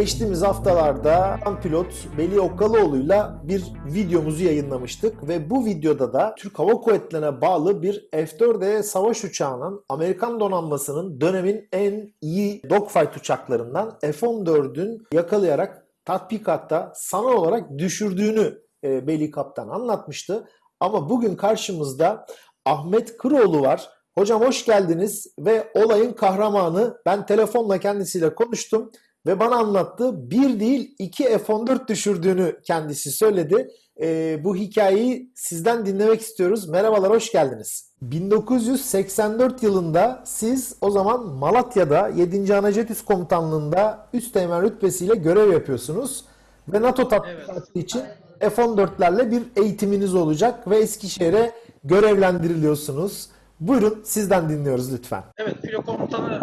Geçtiğimiz haftalarda pilot Veli Okkalıoğlu'yla bir videomuzu yayınlamıştık ve bu videoda da Türk Hava Kuvvetleri'ne bağlı bir F-4E savaş uçağının Amerikan donanmasının dönemin en iyi dogfight uçaklarından F-14'ün yakalayarak tatbikatta sanal olarak düşürdüğünü e, Veli Kaptan anlatmıştı. Ama bugün karşımızda Ahmet Kıroğlu var. Hocam hoş geldiniz ve olayın kahramanı. Ben telefonla kendisiyle konuştum ve bana anlattı. Bir değil iki F-14 düşürdüğünü kendisi söyledi. Ee, bu hikayeyi sizden dinlemek istiyoruz. Merhabalar, hoş geldiniz. 1984 yılında siz o zaman Malatya'da 7. Anajet Üst Komutanlığı'nda üst teğmen rütbesiyle görev yapıyorsunuz. Ve NATO tatbikatı Evet. için F-14'lerle bir eğitiminiz olacak ve Eskişehir'e görevlendiriliyorsunuz. Buyurun sizden dinliyoruz lütfen. Evet, filo komutanı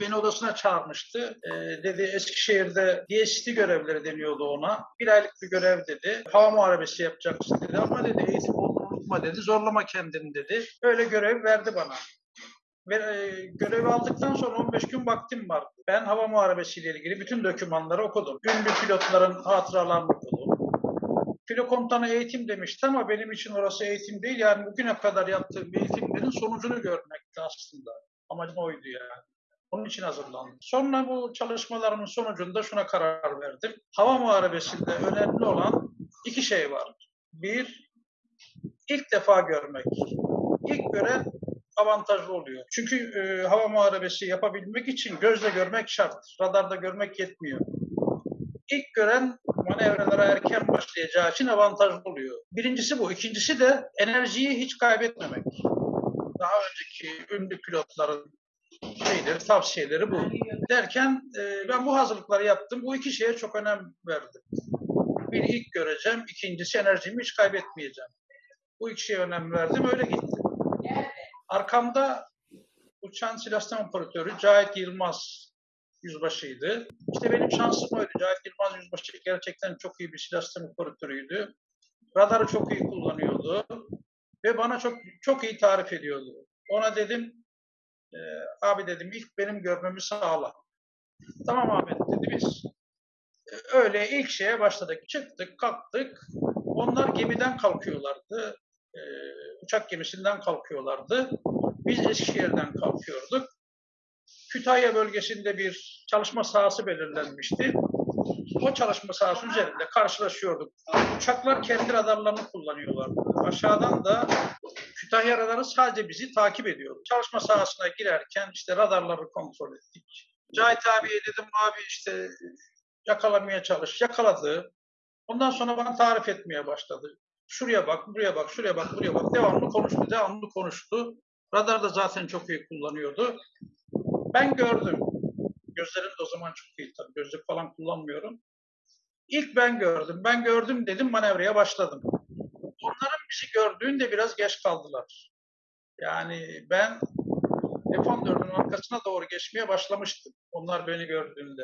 beni odasına çağırmıştı. Ee, dedi Eskişehir'de DST görevleri deniyordu ona. Bir aylık bir görev dedi. Hava muharebesi yapacaksın dedi. Ama dedi eğitim unutma dedi. Zorlama kendini dedi. Öyle görev verdi bana. Ve e, görevi aldıktan sonra 15 gün vaktim vardı. Ben hava muharebesiyle ilgili bütün dokümanları okudum. Ünlü pilotların hatıralarını okudum. Filo komutanı eğitim demişti ama benim için orası eğitim değil. Yani bugüne kadar yaptığım eğitimlerin sonucunu görmekti aslında. Amacım oydu yani. Onun için hazırlandım. Sonra bu çalışmalarımın sonucunda şuna karar verdim. Hava muharebesinde önemli olan iki şey var. Bir, ilk defa görmek. İlk gören avantajlı oluyor. Çünkü e, hava muharebesi yapabilmek için gözle görmek şart. Radarda görmek yetmiyor. İlk gören manevralara erken başlayacağı için avantajlı oluyor. Birincisi bu. İkincisi de enerjiyi hiç kaybetmemek. Daha önceki ünlü pilotların şeyleri, tavsiyeleri bu. Derken e, ben bu hazırlıkları yaptım. Bu iki şeye çok önem verdim. Bir ilk göreceğim, ikincisi enerjimi hiç kaybetmeyeceğim. Bu iki şeye önem verdim, öyle gittim. Arkamda uçan silah operatörü Cahit Yılmaz yüzbaşıydı. İşte benim şansım oydu. Cahit Yılmaz yüzbaşı gerçekten çok iyi bir silah operatörüydü. Radarı çok iyi kullanıyordu ve bana çok çok iyi tarif ediyordu. Ona dedim, e, abi dedim ilk benim görmemi sağla. Tamam Ahmet dedi biz. e, öyle ilk şeye başladık. Çıktık, kalktık. Onlar gemiden kalkıyorlardı. E, uçak gemisinden kalkıyorlardı. Biz Eskişehir'den kalkıyorduk. Kütahya bölgesinde bir çalışma sahası belirlenmişti. O çalışma sahası üzerinde karşılaşıyorduk. Uçaklar kendi radarlarını kullanıyorlardı. Aşağıdan da Kütahya radarı sadece bizi takip ediyordu. Çalışma sahasına girerken işte radarları kontrol ettik. Cahit abiye dedim abi işte yakalamaya çalış. Yakaladı. Ondan sonra bana tarif etmeye başladı. Şuraya bak, buraya bak, şuraya bak, buraya bak. Devamlı konuştu, devamlı konuştu. Radar da zaten çok iyi kullanıyordu. Ben gördüm. Gözlerim de o zaman çok iyi tabii. Gözlük falan kullanmıyorum. İlk ben gördüm. Ben gördüm dedim manevraya başladım. Onların bizi gördüğünde biraz geç kaldılar. Yani ben F-14'ün arkasına doğru geçmeye başlamıştım. Onlar beni gördüğünde.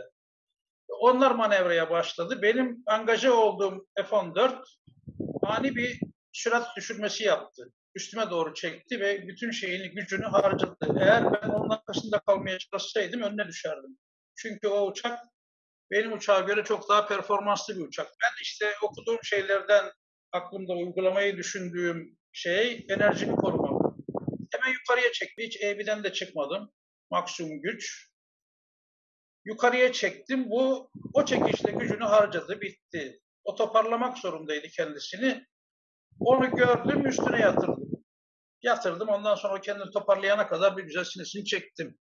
Onlar manevraya başladı. Benim angaje olduğum F-14 ani bir sürat düşürmesi yaptı. Üstüme doğru çekti ve bütün şeyini, gücünü harcadı. Eğer ben onun arkasında kalmaya çalışsaydım önüne düşerdim. Çünkü o uçak benim uçağa göre çok daha performanslı bir uçak. Ben işte okuduğum şeylerden aklımda uygulamayı düşündüğüm şey enerjimi korumam. Hemen yukarıya çekti. Hiç eğbiden de çıkmadım. Maksimum güç. Yukarıya çektim. Bu o çekişle gücünü harcadı, bitti. O toparlamak zorundaydı kendisini. Onu gördüm, üstüne yatırdım. Yatırdım. Ondan sonra kendini toparlayana kadar bir güzel sinesini çektim.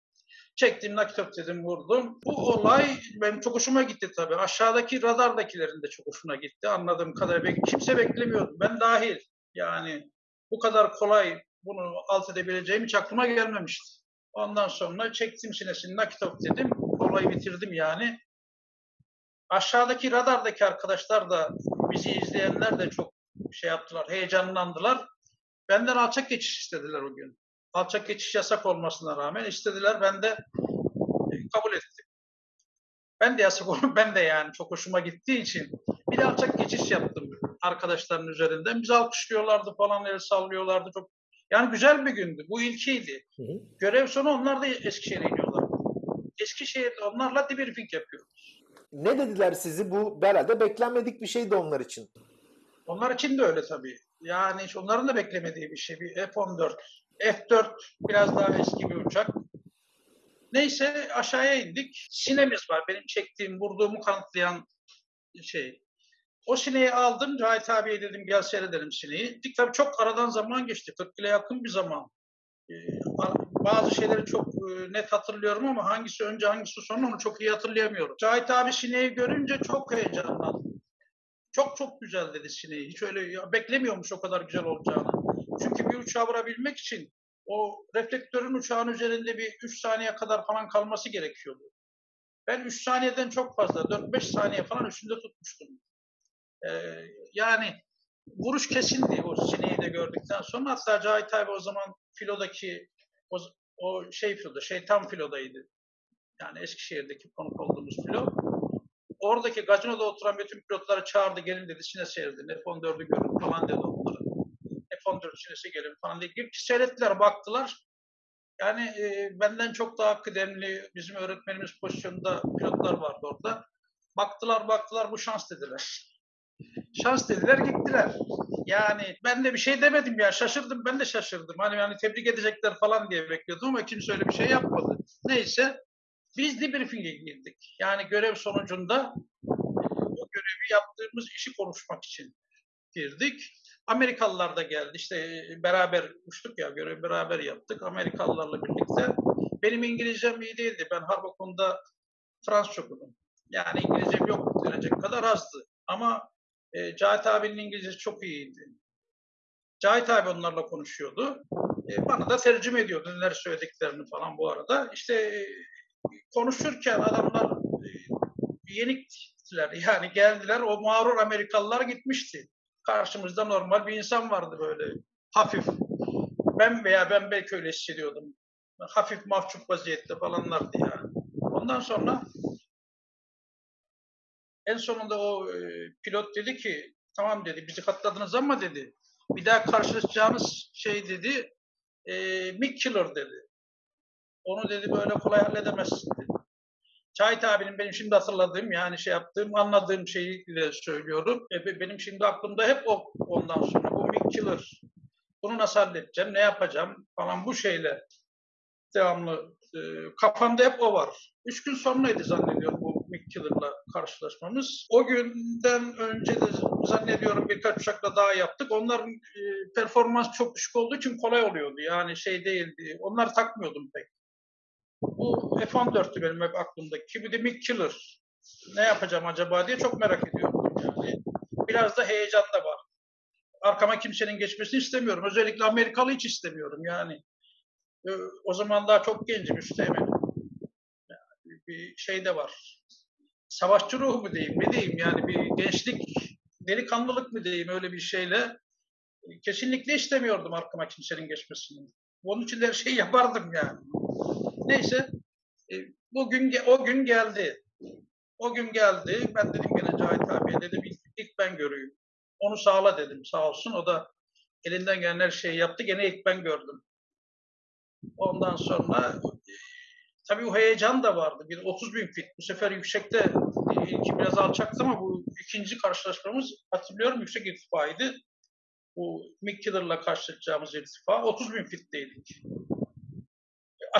Çektim, nakit dedim, vurdum. Bu olay benim çok hoşuma gitti tabii. Aşağıdaki radardakilerin de çok hoşuna gitti. Anladığım kadarıyla. Kimse beklemiyordu. Ben dahil. Yani bu kadar kolay bunu alt edebileceğim hiç aklıma gelmemişti. Ondan sonra çektim sinesini, nakit dedim. Olayı bitirdim yani. Aşağıdaki radardaki arkadaşlar da bizi izleyenler de çok şey yaptılar, heyecanlandılar. Benden alçak geçiş istediler o gün. Alçak geçiş yasak olmasına rağmen istediler. Ben de e, kabul ettim. Ben de yasak olur. Ben de yani çok hoşuma gittiği için bir de alçak geçiş yaptım arkadaşların üzerinden. Bizi alkışlıyorlardı falan, el sallıyorlardı. Çok yani güzel bir gündü. Bu ilkiydi. Hı hı. Görev sonu onlar da Eskişehir'e iniyorlar. Eskişehir'de onlarla debriefing yapıyoruz. Ne dediler sizi? Bu herhalde beklenmedik bir şeydi onlar için. Onlar için de öyle tabii. Yani onların da beklemediği bir şey. Bir F-14. F-4 biraz daha eski bir uçak. Neyse aşağıya indik. Sinemiz var. Benim çektiğim, vurduğumu kanıtlayan şey. O sineği aldım. Cahit abiye dedim gel seyredelim sineği. Tabii çok aradan zaman geçti. 40 yıla yakın bir zaman. Ee, bazı şeyleri çok e, net hatırlıyorum ama hangisi önce hangisi sonra onu çok iyi hatırlayamıyorum. Cahit abi sineği görünce çok heyecanlandı. Çok çok güzel dedi sineği. Hiç öyle beklemiyormuş o kadar güzel olacağını. Çünkü bir uçağı vurabilmek için o reflektörün uçağın üzerinde bir 3 saniye kadar falan kalması gerekiyordu. Ben 3 saniyeden çok fazla, 4-5 saniye falan üstünde tutmuştum. Ee, yani vuruş kesindi o sineği de gördükten sonra. Hatta Cahit abi o zaman filodaki o, o şey filoda, şeytan filodaydı. Yani Eskişehir'deki konuk olduğumuz filo. Oradaki gazinoda oturan bütün pilotları çağırdı gelin dedi sine seyredin. F-14'ü görün falan dedi onlara. F-14 sinesi gelin falan diye. Girip seyrettiler baktılar. Yani e, benden çok daha kıdemli bizim öğretmenimiz pozisyonunda pilotlar vardı orada. Baktılar baktılar bu şans dediler. Şans dediler gittiler. Yani ben de bir şey demedim ya şaşırdım ben de şaşırdım. Hani yani tebrik edecekler falan diye bekliyordum ama kimse öyle bir şey yapmadı. Neyse biz debriefing'e girdik. Yani görev sonucunda o görevi yaptığımız işi konuşmak için girdik. Amerikalılar da geldi. İşte beraber uçtuk ya, görevi beraber yaptık. Amerikalılarla birlikte. Benim İngilizcem iyi değildi. Ben Harbakon'da Fransız okudum. Yani İngilizcem yok denecek kadar azdı. Ama e, Cahit abinin İngilizcesi çok iyiydi. Cahit abi onlarla konuşuyordu. E, bana da tercüme ediyordu neler söylediklerini falan bu arada. İşte e, konuşurken adamlar e, yeniktiler. Yani geldiler o mağrur Amerikalılar gitmişti. Karşımızda normal bir insan vardı böyle hafif. Ben veya ben belki öyle hissediyordum. Hafif mahcup vaziyette falanlardı yani. Ondan sonra en sonunda o e, pilot dedi ki tamam dedi bizi katladınız ama dedi bir daha karşılaşacağınız şey dedi e, Mick Killer dedi. Onu dedi böyle kolay halledemezsin dedi. Cahit abinin benim şimdi hatırladığım yani şey yaptığım anladığım şeyi de söylüyorum. E, benim şimdi aklımda hep o ondan sonra bu Mick Killer. Bunu nasıl halledeceğim, ne yapacağım falan bu şeyle devamlı e, kafamda hep o var. Üç gün sonraydı zannediyorum bu Mick Killer'la karşılaşmamız. O günden önce de zannediyorum birkaç uçakla daha yaptık. Onların e, performans çok düşük olduğu için kolay oluyordu. Yani şey değildi. Onları takmıyordum pek. Bu F-14'tü benim hep de Mick Killer. Ne yapacağım acaba diye çok merak ediyorum. Yani biraz da heyecan da var. Arkama kimsenin geçmesini istemiyorum. Özellikle Amerikalı hiç istemiyorum yani. O zaman daha çok gencim üsteğmenim. Yani bir şey de var. Savaşçı ruhu mu diyeyim, ne diyeyim yani bir gençlik, delikanlılık mı diyeyim öyle bir şeyle. Kesinlikle istemiyordum arkama kimsenin geçmesini. Onun için de her şeyi yapardım yani. Neyse, bugün o gün geldi. O gün geldi. Ben dedim gene Cahit abiye dedim ilk, ilk ben göreyim. Onu sağla dedim sağ olsun. O da elinden gelen her şeyi yaptı. Gene ilk ben gördüm. Ondan sonra tabii o heyecan da vardı. Bir 30 bin fit. Bu sefer yüksekte ilki biraz alçaktı ama bu ikinci karşılaşmamız hatırlıyorum yüksek irtifaydı. Bu Mick Killer'la karşılaşacağımız irtifa. 30 bin fitteydik.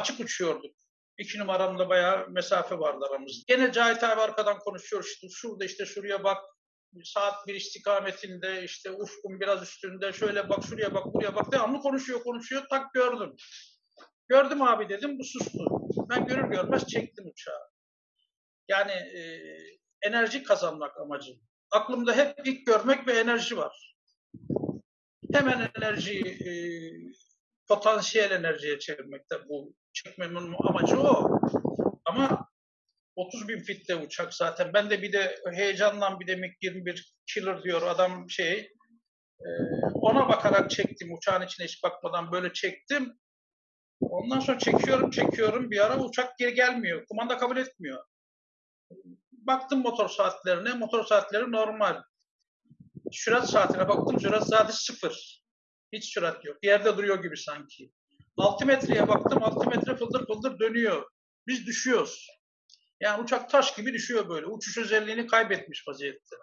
Açık uçuyorduk. İki numaramda bayağı mesafe vardı aramızda. Gene Cahit abi arkadan konuşuyor. İşte şurada işte şuraya bak. Saat bir istikametinde işte ufkun biraz üstünde şöyle bak şuraya bak buraya bak devamlı konuşuyor konuşuyor tak gördüm. Gördüm abi dedim bu sustu. Ben görür görmez çektim uçağı. Yani e, enerji kazanmak amacım. Aklımda hep ilk görmek ve enerji var. Hemen enerjiyi e, potansiyel enerjiye çevirmekte bu çekmemin amacı o. Ama 30 bin fitte uçak zaten. Ben de bir de heyecandan bir de MiG-21 killer diyor adam şey. E, ona bakarak çektim. Uçağın içine hiç bakmadan böyle çektim. Ondan sonra çekiyorum çekiyorum bir ara uçak geri gelmiyor. Kumanda kabul etmiyor. Baktım motor saatlerine. Motor saatleri normal. Sürat saatine baktım. Sürat saati sıfır. Hiç sürat yok. Yerde duruyor gibi sanki. 6 metreye baktım. 6 metre fıldır fıldır dönüyor. Biz düşüyoruz. Yani uçak taş gibi düşüyor böyle. Uçuş özelliğini kaybetmiş vaziyette.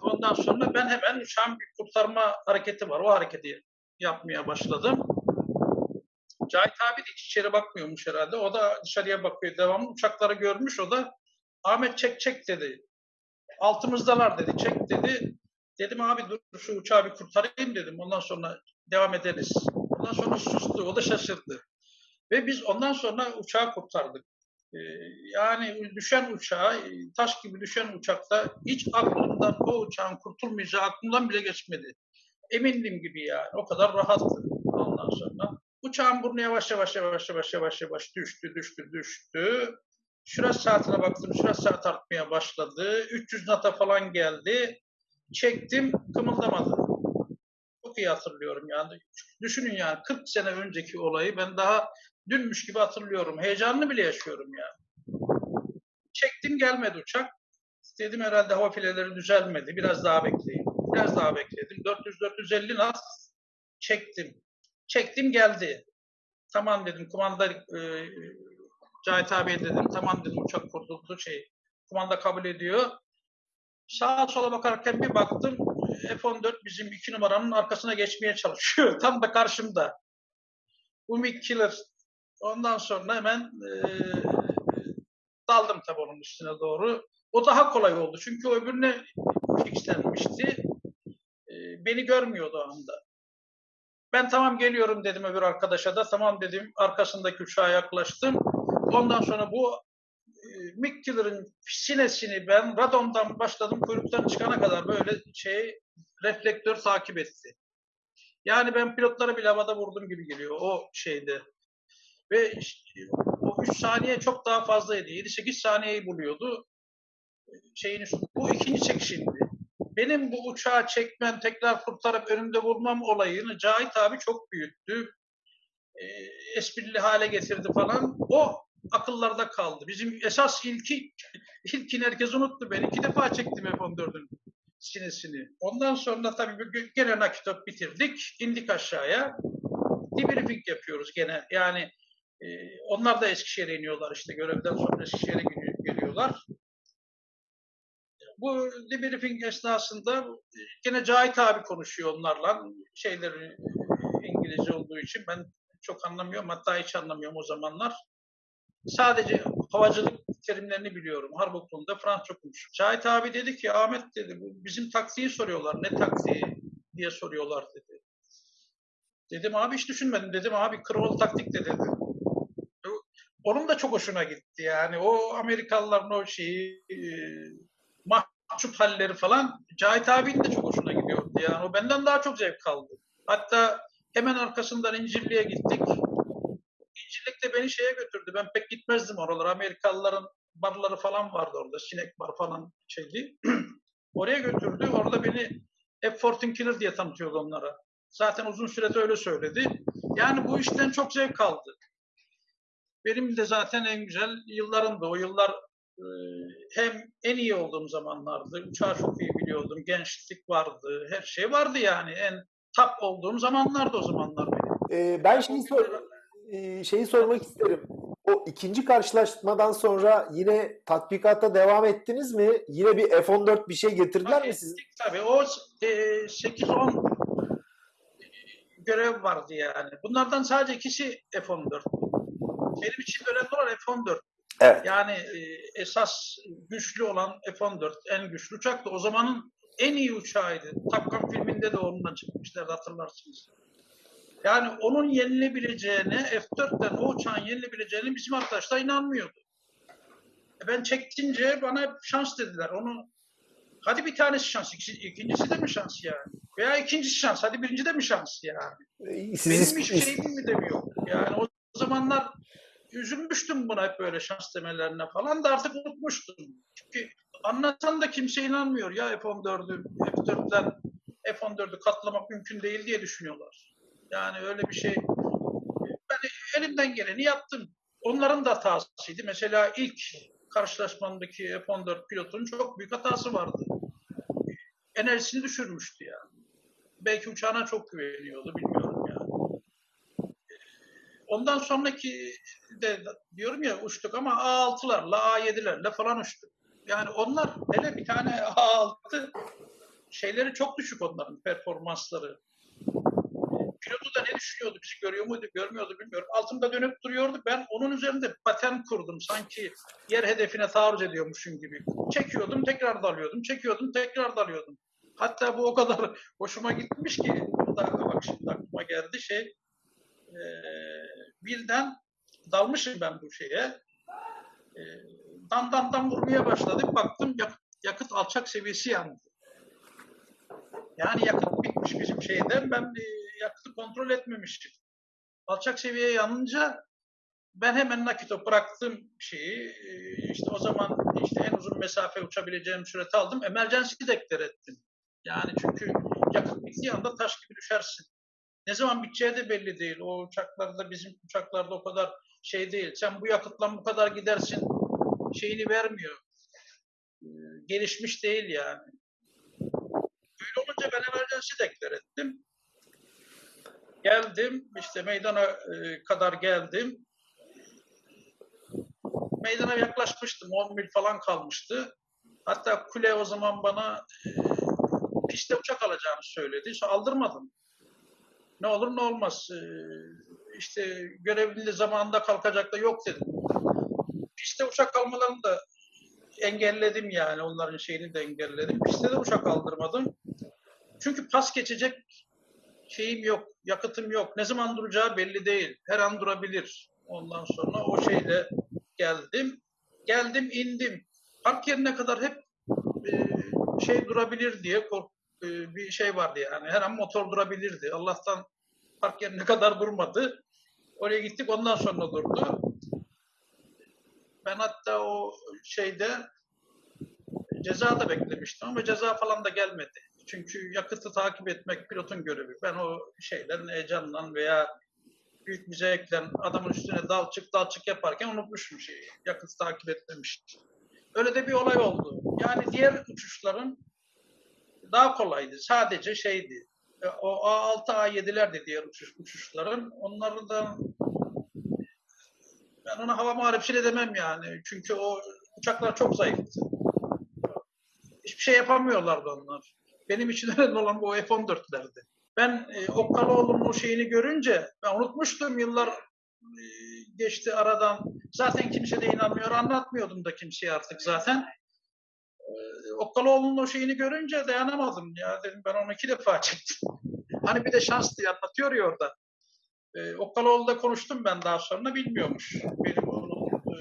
Ondan sonra ben hemen bir kurtarma hareketi var. O hareketi yapmaya başladım. Cahit abi de hiç içeri bakmıyormuş herhalde. O da dışarıya bakıyor devamlı. Uçakları görmüş o da. Ahmet çek çek dedi. Altımızdalar dedi. Çek dedi. Dedim abi dur şu uçağı bir kurtarayım dedim. Ondan sonra devam ederiz. Ondan sonra sustu. O da şaşırdı. Ve biz ondan sonra uçağı kurtardık. Ee, yani düşen uçağı, taş gibi düşen uçakta hiç aklımdan o uçağın kurtulmayacağı aklımdan bile geçmedi. Emindim gibi yani. O kadar rahattı ondan sonra. Uçağın burnu yavaş yavaş yavaş yavaş yavaş yavaş düştü, düştü, düştü. Şurası saatine baktım, şurası saat artmaya başladı. 300 nata falan geldi. Çektim, kımıldamadı. İyi hatırlıyorum yani. Düşünün yani 40 sene önceki olayı ben daha dünmüş gibi hatırlıyorum. Heyecanını bile yaşıyorum yani. Çektim gelmedi uçak. Dedim herhalde hava fileleri düzelmedi. Biraz daha bekleyeyim. Biraz daha bekledim. 400-450 nat çektim. Çektim geldi. Tamam dedim kumanda e, Cahit abiye dedim tamam dedim uçak kurtuldu şey kumanda kabul ediyor. Sağa sola bakarken bir baktım F-14 bizim iki numaranın arkasına geçmeye çalışıyor. Tam da karşımda. Bu MiG Killer. Ondan sonra hemen e, daldım tabii onun üstüne doğru. O daha kolay oldu. Çünkü öbürüne fixlenmişti. E, beni görmüyordu o anda. Ben tamam geliyorum dedim öbür arkadaşa da. Tamam dedim arkasındaki uçağa yaklaştım. Ondan sonra bu Killer'ın sinesini ben radomdan başladım kuyruktan çıkana kadar böyle şey reflektör takip etti. Yani ben pilotlara bile havada vurdum gibi geliyor o şeyde. Ve işte, o 3 saniye çok daha fazlaydı. 7-8 saniyeyi buluyordu. Şeyin üstü. Bu ikinci çekişimdi. Benim bu uçağı çekmem, tekrar kurtarıp önümde vurmam olayını Cahit abi çok büyüttü. E, esprili hale getirdi falan. O akıllarda kaldı. Bizim esas ilki, ilkin herkes unuttu. Ben iki defa çektim F-14'ün sinesini. Ondan sonra tabii gene nakitop bitirdik. indik aşağıya. Debriefing yapıyoruz gene. Yani e, onlar da Eskişehir'e iniyorlar işte. Görevden sonra Eskişehir'e geliyorlar. Bu debriefing esnasında gene Cahit abi konuşuyor onlarla. Şeyleri İngilizce olduğu için ben çok anlamıyorum. Hatta hiç anlamıyorum o zamanlar. Sadece havacılık terimlerini biliyorum. Harp okulunda Fransızca konuşuyorum. Cahit abi dedi ki Ahmet dedi bu bizim taktiği soruyorlar. Ne taktiği diye soruyorlar dedi. Dedim abi hiç düşünmedim. Dedim abi Kırvalı taktik de dedim. Onun da çok hoşuna gitti yani. O Amerikalıların o şeyi e, mahcup halleri falan Cahit abinin de çok hoşuna gidiyordu. Yani o benden daha çok zevk aldı. Hatta hemen arkasından İncirli'ye gittik. Beni şeye götürdü. Ben pek gitmezdim oralara. Amerikalıların barları falan vardı orada. Sinek bar falan şeydi. Oraya götürdü. Orada beni F-14 Killer diye tanıtıyordu onlara. Zaten uzun sürede öyle söyledi. Yani bu işten çok zevk aldı. Benim de zaten en güzel yıllarımdı. O yıllar e, hem en iyi olduğum zamanlardı. Uçağı çok iyi biliyordum. Gençlik vardı. Her şey vardı yani. En top olduğum zamanlardı o zamanlar benim. Ee, ben şeyi, sor, e, şeyi sormak isterim. O ikinci karşılaşmadan sonra yine tatbikata devam ettiniz mi? Yine bir F-14 bir şey getirdiler tabii, mi siz? Tabii o e, 8-10 görev vardı yani. Bunlardan sadece ikisi F-14. Benim için önemli olan F-14. Evet. Yani e, esas güçlü olan F-14 en güçlü uçaktı. O zamanın en iyi uçağıydı. Top Gun filminde de onunla çıkmışlardı hatırlarsınız. Yani onun yenilebileceğine, F-4'ten o uçağın yenilebileceğine bizim arkadaşlar inanmıyordu. E ben çektince bana hep şans dediler. Onu hadi bir tanesi şans, ikincisi de mi şans yani? Veya ikincisi şans, hadi birinci de mi şans yani? Siz Benim hiçbir şeyim mi demiyor. Yani o zamanlar üzülmüştüm buna hep böyle şans demelerine falan da artık unutmuştum. Çünkü anlatan da kimse inanmıyor ya F-14'ü, F-4'ten F-14'ü katlamak mümkün değil diye düşünüyorlar. Yani öyle bir şey. Ben elimden geleni yaptım. Onların da hatasıydı. Mesela ilk karşılaşmamdaki F-14 pilotun çok büyük hatası vardı. Enerjisini düşürmüştü yani. Belki uçağına çok güveniyordu bilmiyorum yani. Ondan sonraki de diyorum ya uçtuk ama A6'larla A7'lerle falan uçtuk. Yani onlar hele bir tane A6 şeyleri çok düşük onların performansları. Pilotu da ne düşünüyordu, bizi görüyor muydu, görmüyordu bilmiyorum. Altımda dönüp duruyordu. Ben onun üzerinde paten kurdum. Sanki yer hedefine taarruz ediyormuşum gibi. Çekiyordum, tekrar dalıyordum. Çekiyordum, tekrar dalıyordum. Hatta bu o kadar hoşuma gitmiş ki, bir bak şimdi aklıma geldi şey, eee, birden dalmışım ben bu şeye. Eee, dan dan dan vurmaya başladım. Baktım yakıt, yakıt alçak seviyesi yandı. Yani yakıt bitmiş bizim şeyden. Ben e, yakıtı kontrol etmemiştim. Alçak seviyeye yanınca ben hemen nakito bıraktım şeyi. E, işte o zaman işte en uzun mesafe uçabileceğim süreti aldım. Emergency deklar ettim. Yani çünkü yakıt bittiği anda taş gibi düşersin. Ne zaman biteceği de belli değil. O uçaklarda bizim uçaklarda o kadar şey değil. Sen bu yakıtla bu kadar gidersin şeyini vermiyor. E, Gelişmiş değil yani. Öyle olunca ben emergency deklar ettim. Geldim, işte meydana e, kadar geldim. Meydana yaklaşmıştım, 10 mil falan kalmıştı. Hatta kule o zaman bana e, piste uçak alacağını söyledi. Sonra aldırmadım. Ne olur ne olmaz. E, işte görevli zamanında kalkacak da yok dedim. Piste uçak almalarını da engelledim yani. Onların şeyini de engelledim. Piste de uçak aldırmadım. Çünkü pas geçecek şeyim yok, yakıtım yok. Ne zaman duracağı belli değil. Her an durabilir. Ondan sonra o şeyle geldim. Geldim, indim. Park yerine kadar hep e, şey durabilir diye kork, e, bir şey vardı yani. Her an motor durabilirdi. Allah'tan park yerine kadar durmadı. Oraya gittik ondan sonra durdu. Ben hatta o şeyde ceza da beklemiştim ama ceza falan da gelmedi. Çünkü yakıtı takip etmek pilotun görevi. Ben o şeylerin heyecanla veya büyük bir zevkle adamın üstüne dal çık dal çık yaparken unutmuşum şeyi. Yakıtı takip etmemiştim. Öyle de bir olay oldu. Yani diğer uçuşların daha kolaydı. Sadece şeydi. E, O A6, A7'ler de diğer uçuş, uçuşların. Onları da ben ona hava de demem yani. Çünkü o uçaklar çok zayıftı. Hiçbir şey yapamıyorlardı onlar. Benim için önemli olan bu F-14'lerdi. Ben e, Okkaloğlu'nun o şeyini görünce ben unutmuştum yıllar e, geçti aradan. Zaten kimse de inanmıyor. Anlatmıyordum da kimseye artık zaten. E, Okkaloğlu'nun o şeyini görünce dayanamadım. Ya dedim ben onu iki defa çektim. Hani bir de şans diye anlatıyor ya orada. E, Okkaloğlu'da konuştum ben daha sonra bilmiyormuş. Benim onu e,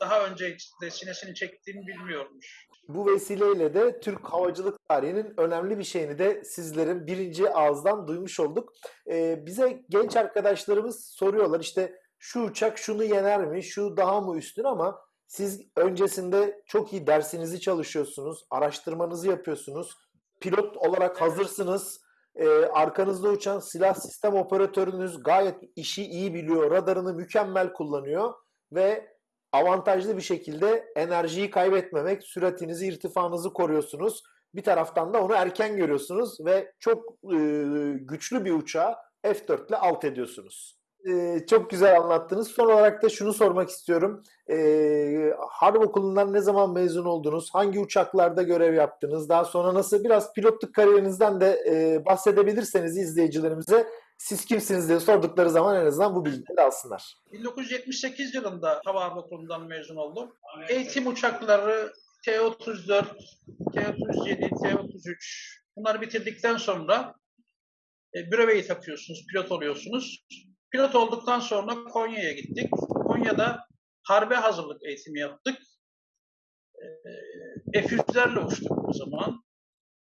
daha önce de sinesini çektiğimi bilmiyormuş. Bu vesileyle de Türk havacılık tarihinin önemli bir şeyini de sizlerin birinci ağızdan duymuş olduk. Ee, bize genç arkadaşlarımız soruyorlar işte şu uçak şunu yener mi, şu daha mı üstün ama siz öncesinde çok iyi dersinizi çalışıyorsunuz, araştırmanızı yapıyorsunuz, pilot olarak hazırsınız. Ee, arkanızda uçan silah sistem operatörünüz gayet işi iyi biliyor, radarını mükemmel kullanıyor ve avantajlı bir şekilde enerjiyi kaybetmemek, süratinizi, irtifanızı koruyorsunuz. Bir taraftan da onu erken görüyorsunuz ve çok e, güçlü bir uçağı F4 ile alt ediyorsunuz. E, çok güzel anlattınız. Son olarak da şunu sormak istiyorum. E, Harp Okulu'ndan ne zaman mezun oldunuz? Hangi uçaklarda görev yaptınız? Daha sonra nasıl biraz pilotluk kariyerinizden de e, bahsedebilirseniz izleyicilerimize siz kimsiniz diye sordukları zaman en azından bu bilgileri alsınlar. 1978 yılında Hava Harp Okulu'ndan mezun oldum. Eğitim uçakları T-34, T-37, T-33 bunları bitirdikten sonra e, büreveyi takıyorsunuz, pilot oluyorsunuz. Pilot olduktan sonra Konya'ya gittik. Konya'da harbe hazırlık eğitimi yaptık. E, F-100'lerle uçtuk o zaman.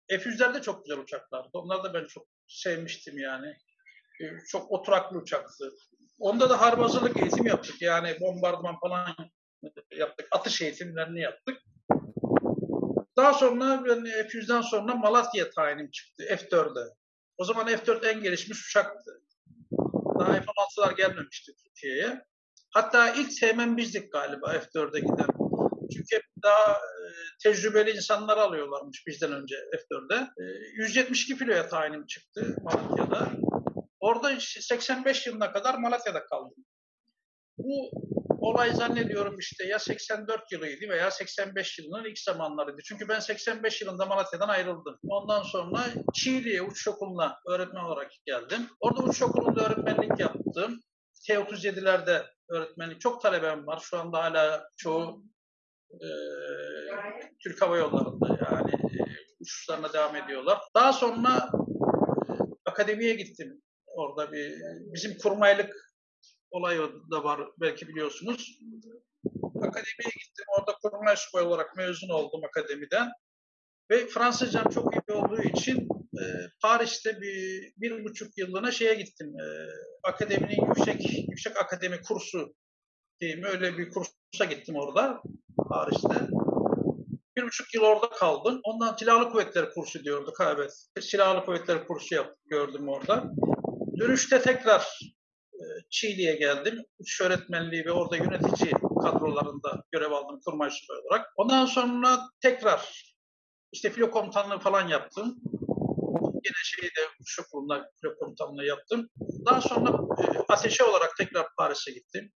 F-100'ler de çok güzel uçaklardı. Onları da ben çok sevmiştim yani. E, Çok oturaklı uçaktı. Onda da harp hazırlık eğitim yaptık. Yani bombardıman falan yaptık. Atış eğitimlerini yaptık. Daha sonra ben F-100'den sonra Malatya tayinim çıktı F-4'e. O zaman F-4 en gelişmiş uçaktı. Daha F-16'lar gelmemişti Türkiye'ye. Hatta ilk sevmem bizdik galiba F-4'e giden. Çünkü hep daha e, tecrübeli insanlar alıyorlarmış bizden önce F-4'e. E, 172 filoya tayinim çıktı Malatya'da. Orada işte 85 yılına kadar Malatya'da kaldım. Bu olay zannediyorum işte ya 84 yılıydı veya 85 yılının ilk zamanlarıydı. Çünkü ben 85 yılında Malatya'dan ayrıldım. Ondan sonra Çiğli'ye uçuş okuluna öğretmen olarak geldim. Orada uçuş okulunda öğretmenlik yaptım. T-37'lerde öğretmenlik. Çok talebem var. Şu anda hala çoğu e, Türk Hava Yolları'nda yani e, uçuşlarına devam ediyorlar. Daha sonra e, akademiye gittim. Orada bir bizim kurmaylık olayı da var belki biliyorsunuz. Akademiye gittim. Orada kurmay subay olarak mezun oldum akademiden. Ve Fransızcam çok iyi olduğu için e, Paris'te bir, bir buçuk yıllığına şeye gittim. E, akademinin yüksek yüksek akademi kursu diyeyim öyle bir kursa gittim orada Paris'te. Bir buçuk yıl orada kaldım. Ondan silahlı kuvvetler kursu diyorduk. ha, Evet. Silahlı kuvvetler kursu yaptık, gördüm orada. Dönüşte tekrar e, Çiğli'ye geldim. Uçuş öğretmenliği ve orada yönetici kadrolarında görev aldım kurmay subay olarak. Ondan sonra tekrar işte filo komutanlığı falan yaptım. Yine şeyde uçuş okulunda filo komutanlığı yaptım. Daha sonra e, ateşe olarak tekrar Paris'e gittim.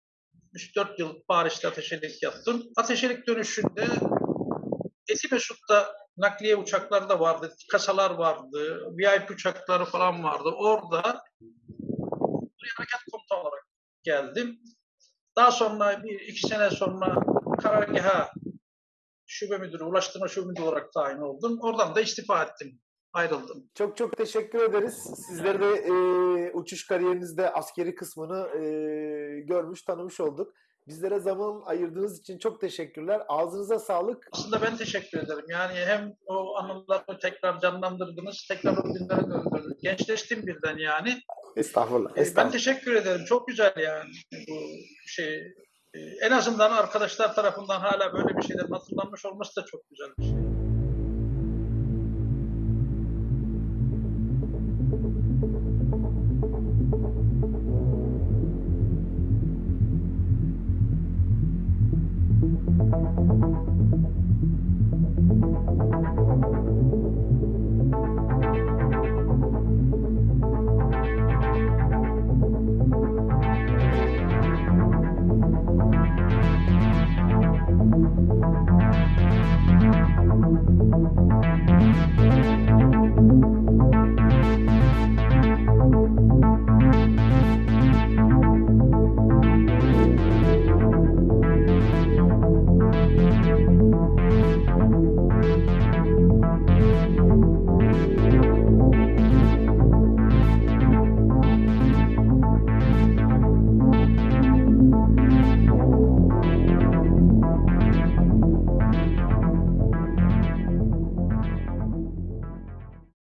3-4 yıl Paris'te ateşelik yaptım. Ateşelik dönüşünde Etimesut'ta nakliye uçakları da vardı, kasalar vardı, VIP uçakları falan vardı. Orada harekat komutanı olarak geldim. Daha sonra bir iki sene sonra karargaha şube müdürü, ulaştırma şube müdürü olarak tayin oldum. Oradan da istifa ettim, ayrıldım. Çok çok teşekkür ederiz. Sizleri de e, uçuş kariyerinizde askeri kısmını e, görmüş, tanımış olduk. Bizlere zaman ayırdığınız için çok teşekkürler. Ağzınıza sağlık. Aslında ben teşekkür ederim. Yani hem o anıları tekrar canlandırdınız, tekrar o günlere döndürdünüz. Gençleştim birden yani. Estağfurullah. Ee, Ben estağfurullah. teşekkür ederim. Çok güzel yani bu şey. Ee, En azından arkadaşlar tarafından hala böyle bir şeylerin hatırlanmış olması da çok güzel bir şey.